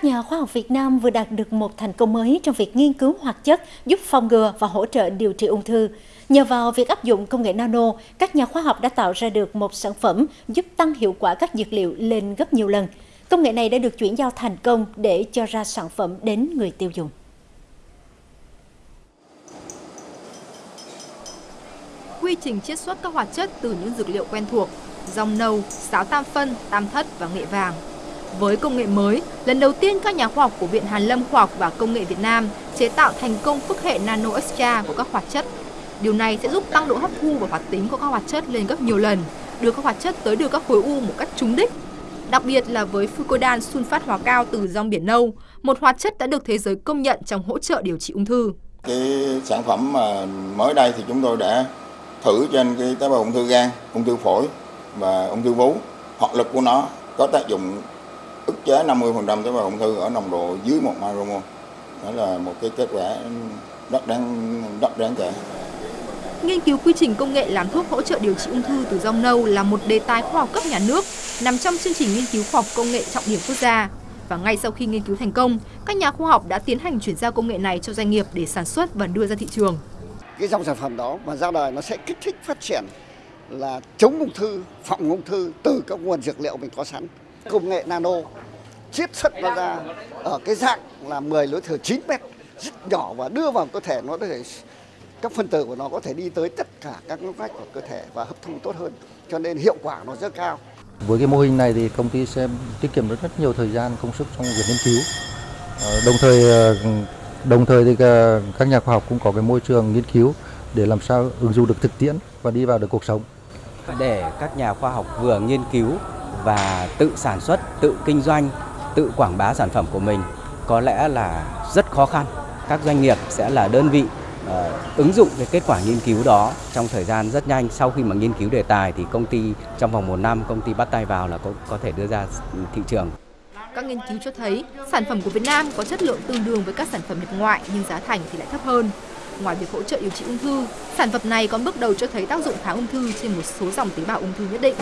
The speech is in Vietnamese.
Các nhà khoa học Việt Nam vừa đạt được một thành công mới trong việc nghiên cứu hoạt chất giúp phòng ngừa và hỗ trợ điều trị ung thư. Nhờ vào việc áp dụng công nghệ nano, các nhà khoa học đã tạo ra được một sản phẩm giúp tăng hiệu quả các dược liệu lên gấp nhiều lần. Công nghệ này đã được chuyển giao thành công để cho ra sản phẩm đến người tiêu dùng. Quy trình chiết xuất các hoạt chất từ những dược liệu quen thuộc, rong nâu, sáo tam phân, tam thất và nghệ vàng với công nghệ mới, lần đầu tiên các nhà khoa học của Viện Hàn Lâm Khoa học và Công nghệ Việt Nam chế tạo thành công phức hệ nano extra của các hoạt chất. Điều này sẽ giúp tăng độ hấp thu và hoạt tính của các hoạt chất lên gấp nhiều lần, đưa các hoạt chất tới được các khối u một cách trúng đích. Đặc biệt là với fucodan sunfat hóa cao từ rong biển nâu, một hoạt chất đã được thế giới công nhận trong hỗ trợ điều trị ung thư. Cái sản phẩm mà mới đây thì chúng tôi đã thử trên cái tế bào ung thư gan, ung thư phổi và ung thư vú. Hoạt lực của nó có tác dụng ức chế 50% tế bào ung thư ở nồng độ dưới 1 micromol. Đó là một cái kết quả rất đáng rất đáng kể. Nghiên cứu quy trình công nghệ làm thuốc hỗ trợ điều trị ung thư từ rong nâu là một đề tài khoa học cấp nhà nước nằm trong chương trình nghiên cứu khoa học công nghệ trọng điểm quốc gia. Và ngay sau khi nghiên cứu thành công, các nhà khoa học đã tiến hành chuyển giao công nghệ này cho doanh nghiệp để sản xuất và đưa ra thị trường. Cái dòng sản phẩm đó mà ra đời nó sẽ kích thích phát triển là chống ung thư, phòng ung thư từ các nguồn dược liệu mình có sẵn. Công nghệ nano chiết xuất nó ra ở cái dạng là 10 lối thừa 9 mét rất nhỏ và đưa vào cơ thể nó có thể các phân tử của nó có thể đi tới tất cả các ngóc ngách của cơ thể và hấp thu tốt hơn cho nên hiệu quả nó rất cao. Với cái mô hình này thì công ty sẽ tiết kiệm được rất nhiều thời gian công sức trong việc nghiên cứu. Ờ, đồng thời ờ, đồng thời thì các nhà khoa học cũng có cái môi trường nghiên cứu để làm sao ứng dụng được thực tiễn và đi vào được cuộc sống. Để các nhà khoa học vừa nghiên cứu và tự sản xuất, tự kinh doanh, tự quảng bá sản phẩm của mình có lẽ là rất khó khăn. Các doanh nghiệp sẽ là đơn vị uh, ứng dụng cái kết quả nghiên cứu đó trong thời gian rất nhanh. Sau khi mà nghiên cứu đề tài thì công ty trong vòng một năm công ty bắt tay vào là có, có thể đưa ra thị trường. Các nghiên cứu cho thấy sản phẩm của Việt Nam có chất lượng tương đương với các sản phẩm nhập ngoại nhưng giá thành thì lại thấp hơn. Ngoài việc hỗ trợ điều trị ung thư, sản phẩm này còn bước đầu cho thấy tác dụng kháng ung thư trên một số dòng tế bào ung thư nhất định.